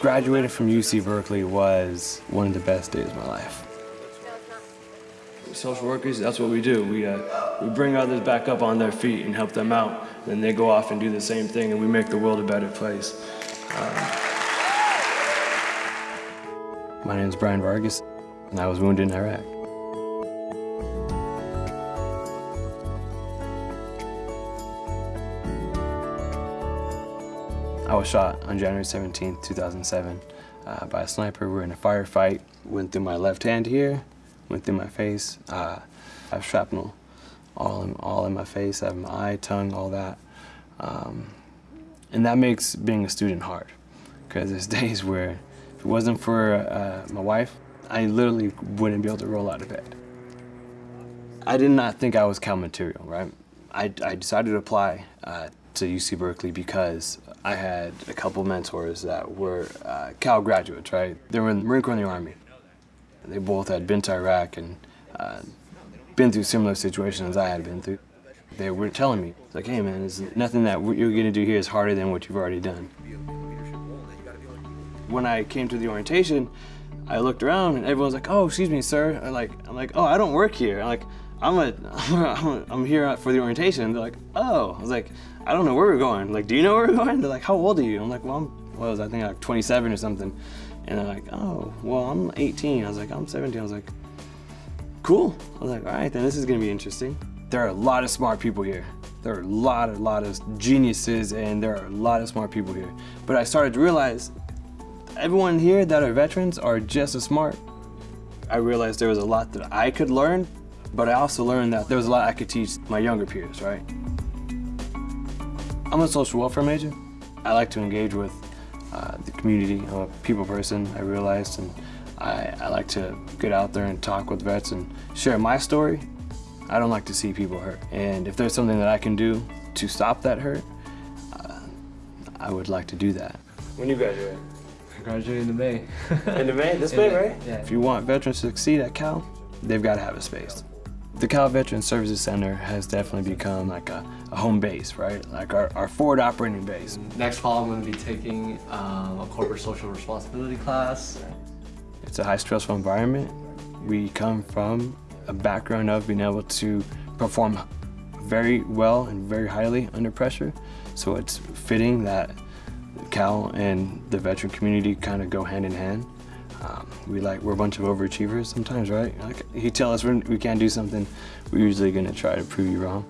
Graduating from UC Berkeley was one of the best days of my life. Social workers, that's what we do. We, uh, we bring others back up on their feet and help them out. Then they go off and do the same thing and we make the world a better place. Um, my name is Brian Vargas I was wounded in Iraq. I was shot on January 17, 2007 uh, by a sniper. We were in a firefight. Went through my left hand here, went through my face. Uh, I have shrapnel all in, all in my face. I have my eye, tongue, all that. Um, and that makes being a student hard because there's days where if it wasn't for uh, my wife, I literally wouldn't be able to roll out of bed. I did not think I was Cal material, right? I, I decided to apply uh, to UC Berkeley because I had a couple mentors that were uh, Cal graduates, right? They were in the Marine Corps and the Army. They both had been to Iraq and uh, been through similar situations as I had been through. They were telling me, like, hey man, there's nothing that you're gonna do here is harder than what you've already done. When I came to the orientation, I looked around and everyone's like, oh, excuse me, sir. I'm like, I'm like, oh, I don't work here. I'm like, I'm a, I'm, here for the orientation. They're like, oh. I was like, I don't know where we're going. Like, do you know where we're going? They're like, how old are you? I'm like, well, I'm, what was I, I think like 27 or something. And they're like, oh, well, I'm 18. I was like, I'm 17. I was like, cool. I was like, all right, then this is gonna be interesting. There are a lot of smart people here. There are a lot, a lot of geniuses, and there are a lot of smart people here. But I started to realize everyone here that are veterans are just as smart. I realized there was a lot that I could learn, but I also learned that there was a lot I could teach my younger peers, right? I'm a social welfare major. I like to engage with uh, the community. I'm a people person, I realized, and I, I like to get out there and talk with vets and share my story. I don't like to see people hurt. And if there's something that I can do to stop that hurt, uh, I would like to do that. When you graduate? I graduated in May. in the May? This May, right? Yeah. If you want veterans to succeed at Cal, they've got to have a space. The Cal Veteran Services Center has definitely become like a, a home base, right? Like our, our forward operating base. Next fall, I'm going to be taking um, a corporate social responsibility class. It's a high stressful environment. We come from a background of being able to perform very well and very highly under pressure. So it's fitting that Cal and the veteran community kind of go hand in hand. Um, we like we're a bunch of overachievers sometimes, right? Like you tell us we can't do something, we're usually to try to prove you wrong.